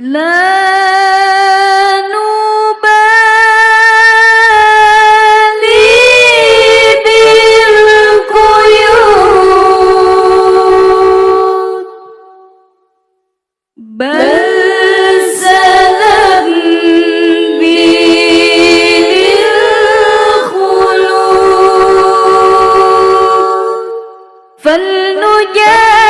لا نبالي بالقيود بل سلام بي للخلود فلنجاهد